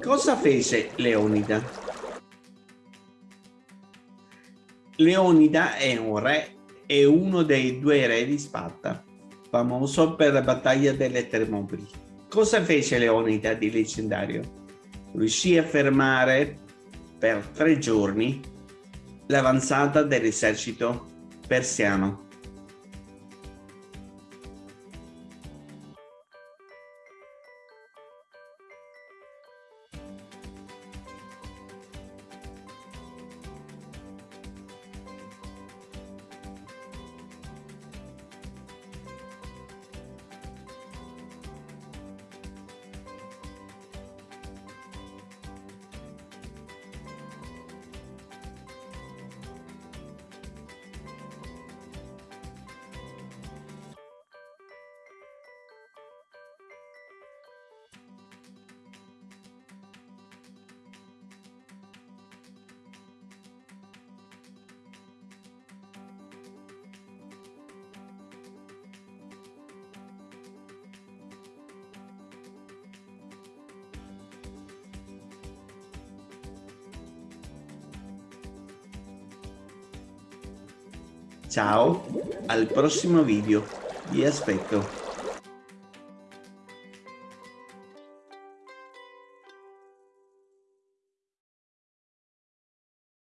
Cosa fece Leonida? Leonida è un re e uno dei due re di Sparta, famoso per la battaglia delle Termopili. Cosa fece Leonida di leggendario? Riuscì a fermare per tre giorni l'avanzata dell'esercito persiano. Ciao, al prossimo video, vi aspetto.